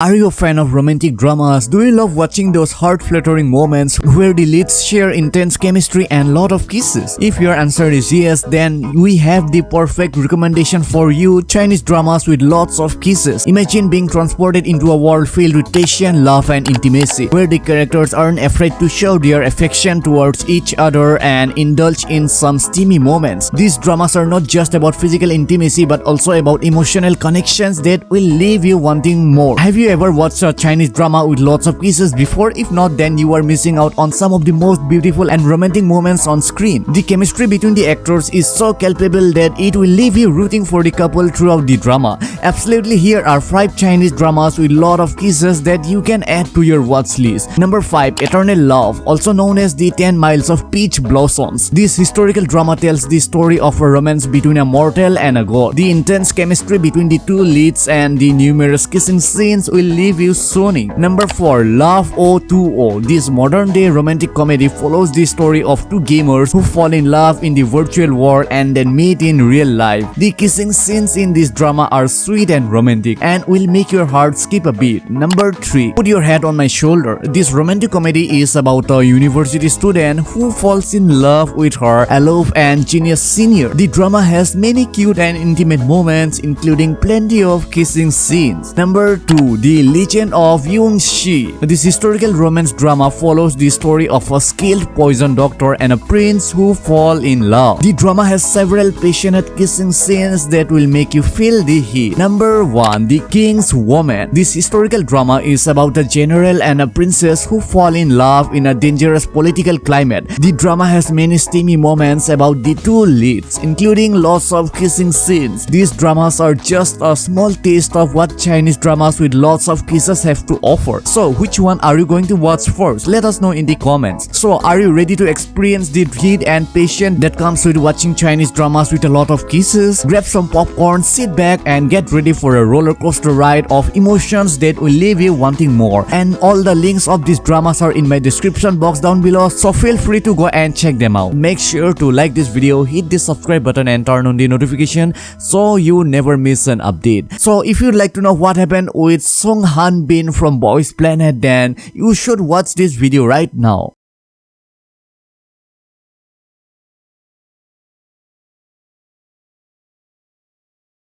Are you a fan of romantic dramas? Do you love watching those heart-fluttering moments where the leads share intense chemistry and lot of kisses? If your answer is yes, then we have the perfect recommendation for you, Chinese dramas with lots of kisses. Imagine being transported into a world filled with passion, love and intimacy, where the characters aren't afraid to show their affection towards each other and indulge in some steamy moments. These dramas are not just about physical intimacy but also about emotional connections that will leave you wanting more. Have you ever watched a Chinese drama with lots of kisses before? If not, then you are missing out on some of the most beautiful and romantic moments on screen. The chemistry between the actors is so palpable that it will leave you rooting for the couple throughout the drama. Absolutely, here are 5 Chinese dramas with lot of kisses that you can add to your watch list. Number 5. Eternal Love, also known as the 10 Miles of Peach Blossoms. This historical drama tells the story of a romance between a mortal and a god. The intense chemistry between the two leads and the numerous kissing scenes will leave you swooning. Number 4. Love O2O This modern-day romantic comedy follows the story of two gamers who fall in love in the virtual world and then meet in real life. The kissing scenes in this drama are sweet and romantic and will make your heart skip a beat. Number 3. Put your head on my shoulder. This romantic comedy is about a university student who falls in love with her aloof and genius senior. The drama has many cute and intimate moments including plenty of kissing scenes. Number 2. The Legend of Yun Xi. This historical romance drama follows the story of a skilled poison doctor and a prince who fall in love. The drama has several passionate kissing scenes that will make you feel the heat. Number 1. The King's Woman. This historical drama is about a general and a princess who fall in love in a dangerous political climate. The drama has many steamy moments about the two leads, including lots of kissing scenes. These dramas are just a small taste of what Chinese dramas with lots of kisses have to offer. So which one are you going to watch first? Let us know in the comments. So are you ready to experience the heat and passion that comes with watching Chinese dramas with a lot of kisses? Grab some popcorn, sit back and get ready for a roller coaster ride of emotions that will leave you wanting more. And all the links of these dramas are in my description box down below so feel free to go and check them out. Make sure to like this video, hit the subscribe button and turn on the notification so you never miss an update. So if you'd like to know what happened with Song Han Bin from Boys Planet then you should watch this video right now.